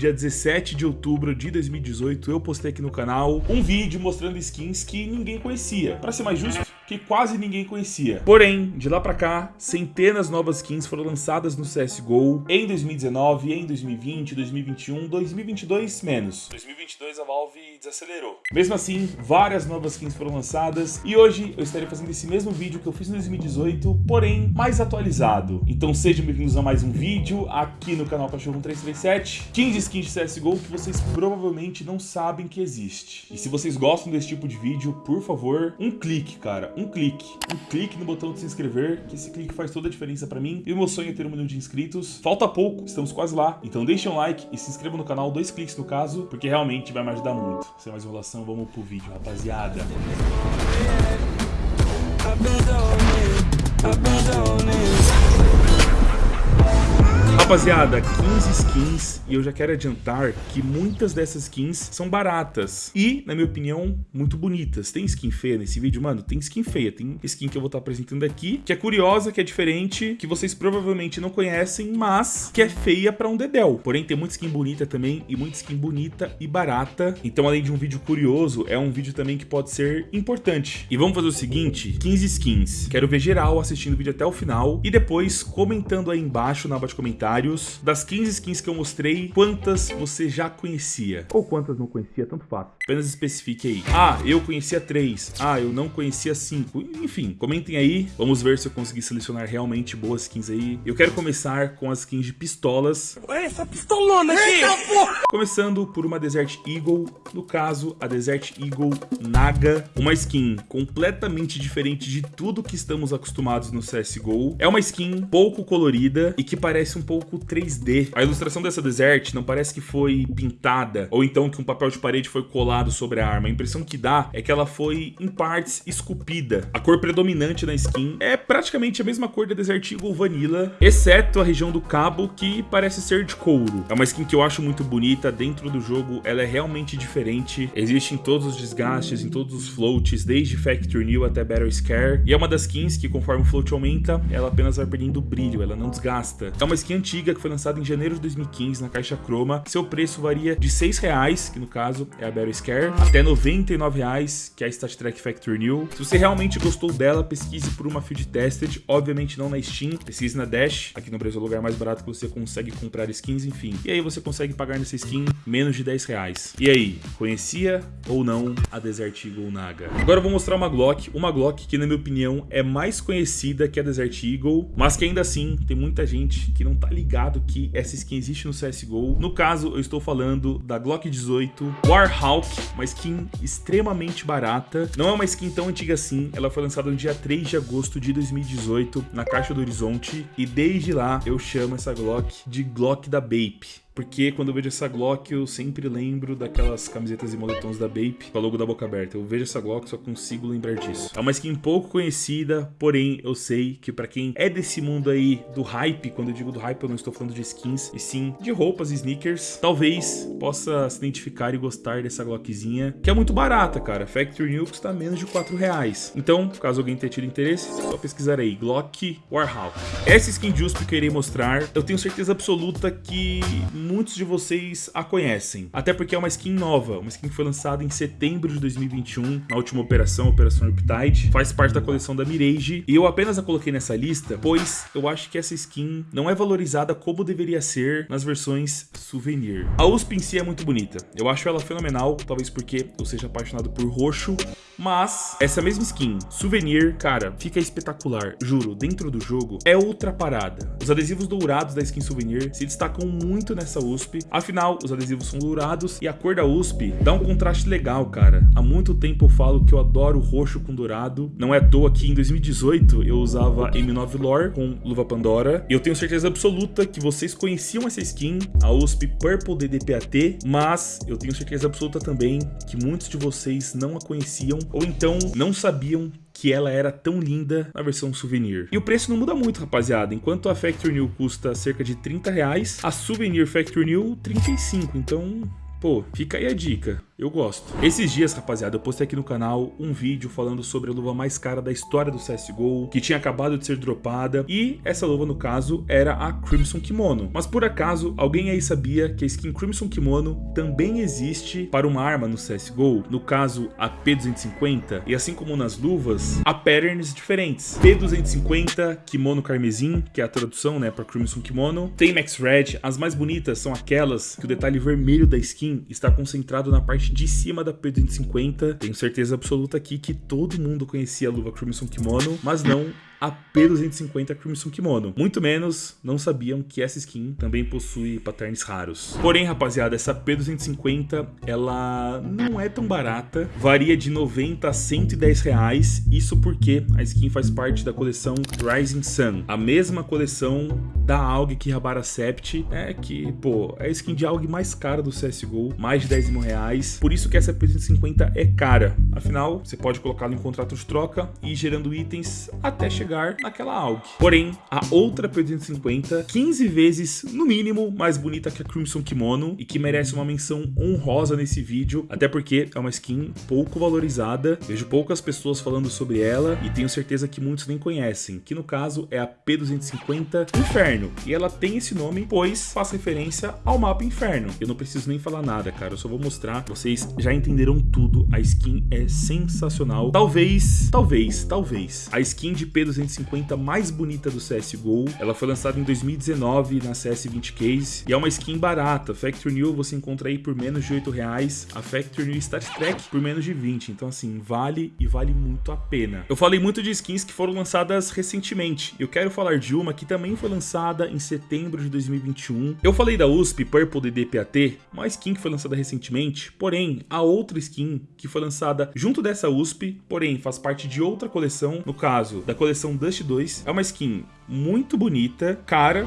dia 17 de outubro de 2018, eu postei aqui no canal um vídeo mostrando skins que ninguém conhecia. Para ser mais justo, que quase ninguém conhecia. Porém, de lá pra cá, centenas de novas skins foram lançadas no CSGO em 2019, em 2020, 2021, 2022 menos. 2022 a Valve desacelerou. Mesmo assim, várias novas skins foram lançadas e hoje eu estarei fazendo esse mesmo vídeo que eu fiz em 2018, porém mais atualizado. Então sejam bem-vindos a mais um vídeo aqui no canal Cachorro 1337. 15 skins de CSGO que vocês provavelmente não sabem que existe. E se vocês gostam desse tipo de vídeo, por favor, um clique, cara, um clique. Um clique no botão de se inscrever, que esse clique faz toda a diferença pra mim. E o meu sonho é ter um milhão de inscritos. Falta pouco, estamos quase lá. Então deixem um like e se inscrevam no canal, dois cliques no caso, porque realmente vai me ajudar muito. Sem mais enrolação, vamos pro vídeo, rapaziada. I've Rapaziada, 15 skins e eu já quero adiantar que muitas dessas skins são baratas e, na minha opinião, muito bonitas. Tem skin feia nesse vídeo? Mano, tem skin feia. Tem skin que eu vou estar apresentando aqui, que é curiosa, que é diferente, que vocês provavelmente não conhecem, mas que é feia pra um dedéu. Porém, tem muita skin bonita também e muita skin bonita e barata. Então, além de um vídeo curioso, é um vídeo também que pode ser importante. E vamos fazer o seguinte, 15 skins. Quero ver geral assistindo o vídeo até o final e depois comentando aí embaixo na aba de comentários comentários das 15 skins que eu mostrei, quantas você já conhecia. Ou quantas não conhecia, tanto faz. Apenas especifique aí. Ah, eu conhecia 3. Ah, eu não conhecia 5. Enfim, comentem aí. Vamos ver se eu consegui selecionar realmente boas skins aí. Eu quero começar com as skins de pistolas. Olha essa pistolona aqui! Começando por uma Desert Eagle, no caso, a Desert Eagle Naga. Uma skin completamente diferente de tudo que estamos acostumados no CSGO. É uma skin pouco colorida e que parece um pouco 3D. A ilustração dessa Desert não parece que foi pintada, ou então que um papel de parede foi colado sobre a arma. A impressão que dá é que ela foi, em partes, esculpida. A cor predominante na skin é praticamente a mesma cor da Desert Eagle Vanilla, exceto a região do cabo, que parece ser de couro. É uma skin que eu acho muito bonita, dentro do jogo ela é realmente diferente. Existe em todos os desgastes, em todos os floats, desde Factory New até Battle Scare. E é uma das skins que, conforme o float aumenta, ela apenas vai perdendo brilho, ela não desgasta. É uma skin antiga que foi lançada em janeiro de 2015 na caixa Chroma. Seu preço varia de 6 reais, que no caso é a Battle Scare, até 99 reais, que é a Stat Track Factory New. Se você realmente gostou dela, pesquise por uma Field Tested, obviamente não na Steam, pesquise na Dash, aqui no Brasil é o lugar mais barato que você consegue comprar skins, enfim. E aí você consegue pagar nessa skin menos de 10 reais. E aí, conhecia ou não a Desert Eagle Naga? Agora eu vou mostrar uma Glock, uma Glock que na minha opinião é mais conhecida que a Desert Eagle, mas que ainda assim tem muita gente que não tá ligada ligado que essa skin existe no CSGO. No caso, eu estou falando da Glock 18 Warhawk, uma skin extremamente barata. Não é uma skin tão antiga assim, ela foi lançada no dia 3 de agosto de 2018 na Caixa do Horizonte e desde lá eu chamo essa Glock de Glock da Bape porque quando eu vejo essa Glock eu sempre lembro daquelas camisetas e moletons da Bape com a logo da boca aberta. Eu vejo essa Glock só consigo lembrar disso. É uma skin pouco conhecida, porém eu sei que para quem é desse mundo aí do hype, quando eu digo do hype eu não estou falando de skins, e sim de roupas e sneakers, talvez possa se identificar e gostar dessa Glockzinha, que é muito barata, cara. Factory New custa menos de 4 reais. Então, caso alguém tenha tido interesse, é só pesquisar aí, Glock Warhawk. Essa skin de USP que eu irei mostrar, eu tenho certeza absoluta que muitos de vocês a conhecem. Até porque é uma skin nova, uma skin que foi lançada em setembro de 2021, na última operação, Operação Riptide. Faz parte da coleção da Mirage. E eu apenas a coloquei nessa lista, pois eu acho que essa skin não é valorizada como deveria ser nas versões souvenir. A USP em si é muito bonita. Eu acho ela fenomenal, talvez porque eu seja apaixonado por roxo. Mas essa mesma skin, souvenir, cara, fica espetacular. Juro, dentro do jogo é outra parada. Os adesivos dourados da skin souvenir se destacam muito nessa USP. Afinal, os adesivos são dourados e a cor da USP dá um contraste legal, cara. Há muito tempo eu falo que eu adoro roxo com dourado. Não é à toa que em 2018 eu usava M9 Lore com luva Pandora. E eu tenho certeza absoluta que vocês conheciam essa skin, a USP Purple DDPAT, mas eu tenho certeza absoluta também que muitos de vocês não a conheciam ou então não sabiam que ela era tão linda na versão souvenir. E o preço não muda muito, rapaziada. Enquanto a Factory New custa cerca de 30 reais, a Souvenir Factory New 35. Então, pô, fica aí a dica. Eu gosto. Esses dias, rapaziada, eu postei aqui no canal um vídeo falando sobre a luva mais cara da história do CSGO, que tinha acabado de ser dropada, e essa luva, no caso, era a Crimson Kimono. Mas por acaso, alguém aí sabia que a skin Crimson Kimono também existe para uma arma no CSGO, no caso a P250, e assim como nas luvas, há patterns diferentes. P250 Kimono Carmesim, que é a tradução, né, para Crimson Kimono, tem Max Red, as mais bonitas são aquelas que o detalhe vermelho da skin está concentrado na parte de cima da P250. Tenho certeza absoluta aqui que todo mundo conhecia a luva Crimson Kimono, mas não a P250 Crimson Kimono. Muito menos não sabiam que essa skin também possui patterns raros. Porém, rapaziada, essa P250 ela não é tão barata, varia de 90 a 110 reais, isso porque a skin faz parte da coleção Rising Sun, a mesma coleção da AUG que Rabara Sept, é que, pô, é a skin de AUG mais cara do CSGO, mais de 10 mil reais, por isso que essa P250 é cara, afinal, você pode colocá-la em contrato de troca e ir gerando itens até chegar naquela AUG. Porém, a outra P250, 15 vezes, no mínimo, mais bonita que a Crimson Kimono e que merece uma menção honrosa nesse vídeo, até porque é uma skin pouco valorizada, vejo poucas pessoas falando sobre ela e tenho certeza que muitos nem conhecem, que no caso é a P250 Inferno, e ela tem esse nome pois faz referência ao mapa Inferno. Eu não preciso nem falar nada, cara, eu só vou mostrar, vocês já entenderam tudo, a skin é sensacional. Talvez, talvez, talvez, a skin de P250 250 mais bonita do CSGO. Ela foi lançada em 2019 na CS20 Case e é uma skin barata. Factory New você encontra aí por menos de 8 reais. A Factory New Star Trek por menos de 20. Então assim, vale e vale muito a pena. Eu falei muito de skins que foram lançadas recentemente. Eu quero falar de uma que também foi lançada em setembro de 2021. Eu falei da USP Purple DDPAT, uma skin que foi lançada recentemente. Porém, a outra skin que foi lançada junto dessa USP, porém faz parte de outra coleção, no caso da coleção Dust 2. É uma skin muito bonita, cara,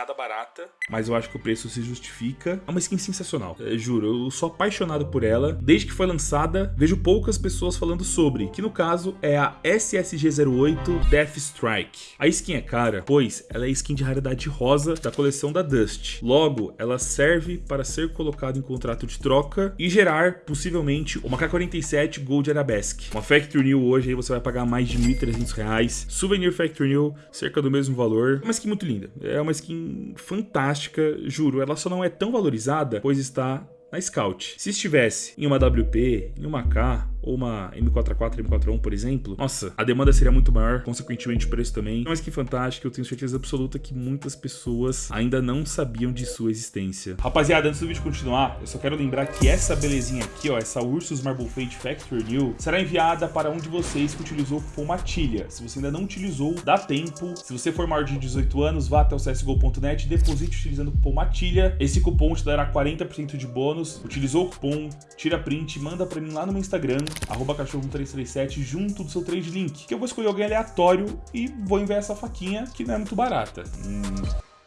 nada barata, mas eu acho que o preço se justifica. É uma skin sensacional, é, juro, eu sou apaixonado por ela. Desde que foi lançada, vejo poucas pessoas falando sobre, que no caso é a SSG08 Death Strike. A skin é cara, pois ela é skin de raridade rosa da coleção da Dust. Logo, ela serve para ser colocada em contrato de troca e gerar, possivelmente, uma K47 Gold Arabesque. Uma Factory New hoje aí você vai pagar mais de R$ 1.300. Souvenir Factory New, cerca do mesmo valor. É uma skin muito linda, é uma skin fantástica, juro. Ela só não é tão valorizada, pois está na Scout. Se estivesse em uma WP, em uma K, ou uma M4A4, M4A1, por exemplo, nossa, a demanda seria muito maior, consequentemente o preço também. Mas que fantástico, eu tenho certeza absoluta que muitas pessoas ainda não sabiam de sua existência. Rapaziada, antes do vídeo continuar, eu só quero lembrar que essa belezinha aqui, ó, essa Ursus Marble Fade Factory New, será enviada para um de vocês que utilizou o cupom MATILHA. Se você ainda não utilizou, dá tempo. Se você for maior de 18 anos, vá até o csgo.net deposite utilizando o cupom MATILHA. Esse cupom te dará 40% de bônus. Utilizou o cupom, tira print, manda para mim lá no meu Instagram, arroba cachorro1337, junto do seu trade link, que eu vou escolher alguém aleatório e vou enviar essa faquinha, que não é muito barata. Hum,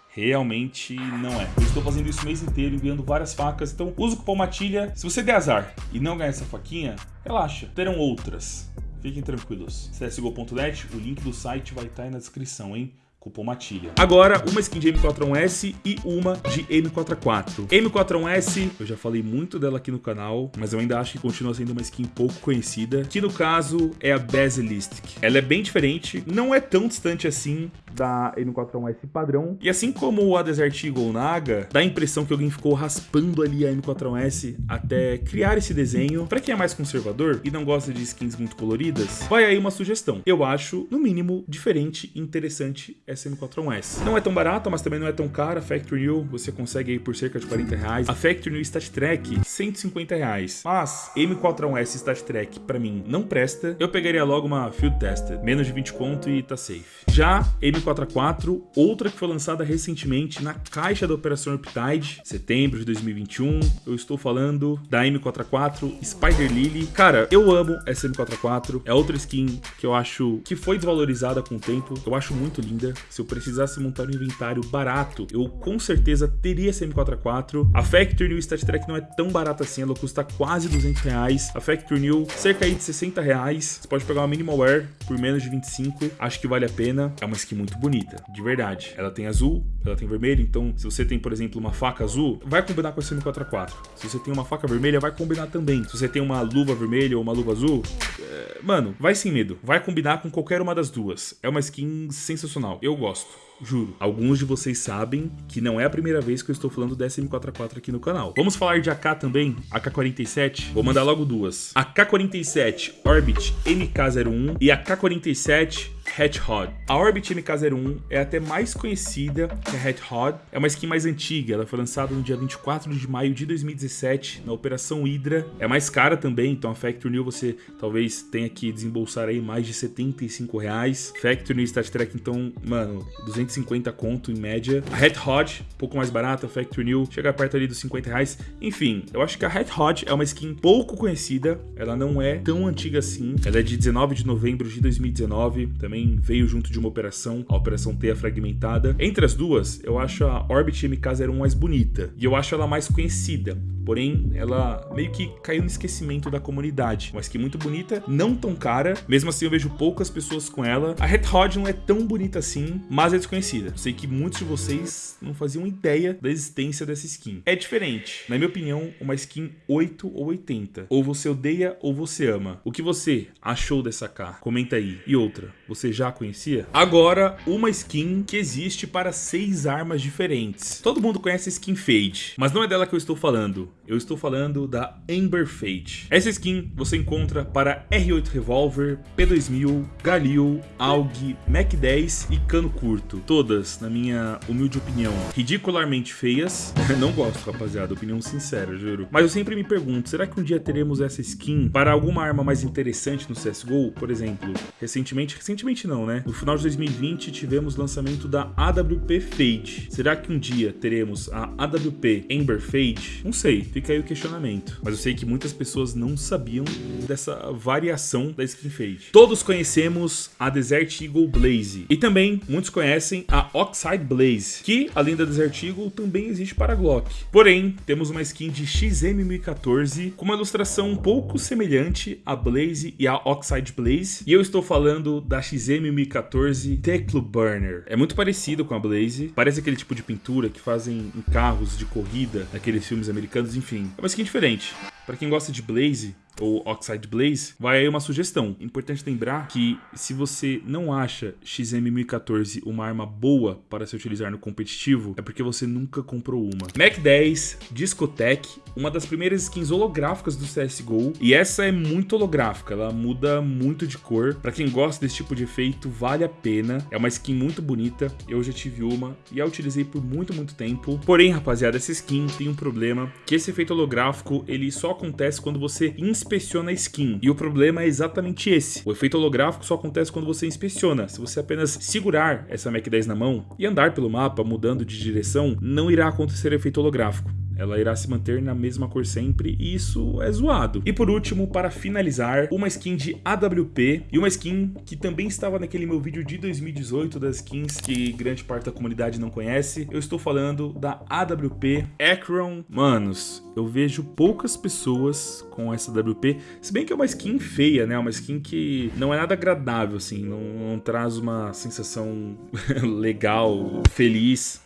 realmente não é. Eu estou fazendo isso o mês inteiro, enviando várias facas, então usa o cupom MATILHA. Se você der azar e não ganhar essa faquinha, relaxa, terão outras. Fiquem tranquilos. csgo.net, o link do site vai estar aí na descrição, hein? Cupom Matilha. Agora, uma skin de M41S e uma de M44. M41S, eu já falei muito dela aqui no canal, mas eu ainda acho que continua sendo uma skin pouco conhecida, que no caso é a Basilistic. Ela é bem diferente, não é tão distante assim da M41S padrão. E assim como a Desert Eagle Naga, dá a impressão que alguém ficou raspando ali a M41S até criar esse desenho. Para quem é mais conservador e não gosta de skins muito coloridas, vai aí uma sugestão. Eu acho, no mínimo, diferente e interessante essa M41S. Não é tão barata, mas também não é tão cara. A Factory New você consegue aí por cerca de 40 reais. A Factory New Stat Track, 150 reais. Mas M41S Stat Track, pra mim, não presta. Eu pegaria logo uma Field Tested. Menos de 20 conto e tá safe. Já M44, outra que foi lançada recentemente na caixa da Operação Riptide, setembro de 2021. Eu estou falando da M44 Spider Lily. Cara, eu amo essa M44. É outra skin que eu acho que foi desvalorizada com o tempo. Eu acho muito linda. Se eu precisasse montar um inventário barato, eu com certeza teria essa M4A4. A Factory New Stat Track não é tão barata assim, ela custa quase 200 reais. A Factory New, cerca aí de 60 reais. Você pode pegar uma Minimal Wear por menos de 25, acho que vale a pena. É uma skin muito bonita, de verdade. Ela tem azul, ela tem vermelho, então se você tem, por exemplo, uma faca azul, vai combinar com essa M4A4. Se você tem uma faca vermelha, vai combinar também. Se você tem uma luva vermelha ou uma luva azul, é... mano, vai sem medo. Vai combinar com qualquer uma das duas. É uma skin sensacional. Eu gosto. Juro. Alguns de vocês sabem que não é a primeira vez que eu estou falando dessa M4A4 aqui no canal. Vamos falar de AK também, AK-47. Vou mandar logo duas. AK-47 Orbit MK-01 e AK-47 Hod. A Orbit MK01 é até mais conhecida que a Hod. É uma skin mais antiga, ela foi lançada no dia 24 de maio de 2017 na Operação Hydra. É mais cara também, então a Factory New você talvez tenha que desembolsar aí mais de 75 reais. Factory New Stat Track, então, mano, 250 conto em média. A Hod, um pouco mais barata, a Factory New chega perto ali dos 50 reais. Enfim, eu acho que a Hod é uma skin pouco conhecida, ela não é tão antiga assim. Ela é de 19 de novembro de 2019, também também veio junto de uma operação, a Operação Teia Fragmentada. Entre as duas, eu acho a Orbit MK01 mais bonita e eu acho ela mais conhecida. Porém, ela meio que caiu no esquecimento da comunidade. Uma skin muito bonita, não tão cara. Mesmo assim, eu vejo poucas pessoas com ela. A Red Hot não é tão bonita assim, mas é desconhecida. Sei que muitos de vocês não faziam ideia da existência dessa skin. É diferente. Na minha opinião, uma skin 8 ou 80. Ou você odeia ou você ama. O que você achou dessa K? Comenta aí. E outra, você já conhecia? Agora, uma skin que existe para seis armas diferentes. Todo mundo conhece a skin Fade, mas não é dela que eu estou falando. Eu estou falando da Ember Fade. Essa skin você encontra para R8 Revolver, P2000, Galil, AUG, Mac 10 e cano curto. Todas, na minha humilde opinião, ridicularmente feias. não gosto, rapaziada, opinião sincera, juro. Mas eu sempre me pergunto, será que um dia teremos essa skin para alguma arma mais interessante no CSGO? Por exemplo, recentemente, recentemente não, né? No final de 2020 tivemos lançamento da AWP Fade. Será que um dia teremos a AWP Ember Fade? Não sei, fica aí o questionamento. Mas eu sei que muitas pessoas não sabiam dessa variação da skin fade. Todos conhecemos a Desert Eagle Blaze. E também muitos conhecem a Oxide Blaze, que além da Desert Eagle também existe para Glock. Porém, temos uma skin de XM1014 com uma ilustração um pouco semelhante à Blaze e à Oxide Blaze. E eu estou falando da XM1014 Teclo Burner. É muito parecido com a Blaze, parece aquele tipo de pintura que fazem em carros de corrida, naqueles filmes americanos, enfim. É uma skin diferente. Para quem gosta de Blaze, ou Oxide Blaze, vai aí uma sugestão. Importante lembrar que se você não acha XM1014 uma arma boa para se utilizar no competitivo, é porque você nunca comprou uma. Mac 10 Discotech, uma das primeiras skins holográficas do CSGO, e essa é muito holográfica, ela muda muito de cor. Para quem gosta desse tipo de efeito, vale a pena. É uma skin muito bonita, eu já tive uma e a utilizei por muito, muito tempo. Porém, rapaziada, essa skin tem um problema, que esse efeito holográfico, ele só acontece quando você inspeciona a skin. E o problema é exatamente esse. O efeito holográfico só acontece quando você inspeciona. Se você apenas segurar essa Mac 10 na mão e andar pelo mapa mudando de direção, não irá acontecer efeito holográfico ela irá se manter na mesma cor sempre e isso é zoado. E por último, para finalizar, uma skin de AWP e uma skin que também estava naquele meu vídeo de 2018 das skins que grande parte da comunidade não conhece. Eu estou falando da AWP Acron. Manos, eu vejo poucas pessoas com essa AWP, se bem que é uma skin feia, né? Uma skin que não é nada agradável, assim, não, não traz uma sensação legal, feliz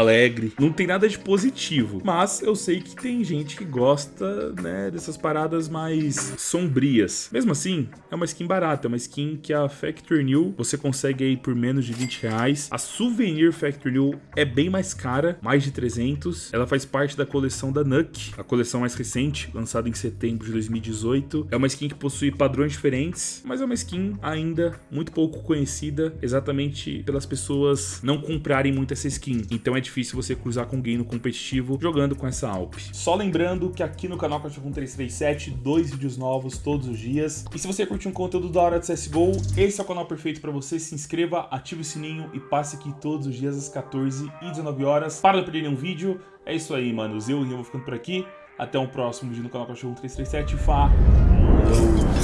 alegre, não tem nada de positivo. Mas eu sei que tem gente que gosta, né, dessas paradas mais sombrias. Mesmo assim, é uma skin barata, é uma skin que a Factory New você consegue aí por menos de 20 reais. A Souvenir Factory New é bem mais cara, mais de 300. Ela faz parte da coleção da Nuke, a coleção mais recente, lançada em setembro de 2018. É uma skin que possui padrões diferentes, mas é uma skin ainda muito pouco conhecida, exatamente pelas pessoas não comprarem muito essa skin. Então é difícil você cruzar com alguém no competitivo jogando com essa Alp. Só lembrando que aqui no canal Cachorro 337, dois vídeos novos todos os dias. E se você curte um conteúdo da hora de CSGO, esse é o canal perfeito para você. Se inscreva, ative o sininho e passe aqui todos os dias às 14 e 19 horas para não perder nenhum vídeo. É isso aí, manos. Eu e eu vou ficando por aqui. Até o um próximo vídeo no canal Cachorro 337. Falou!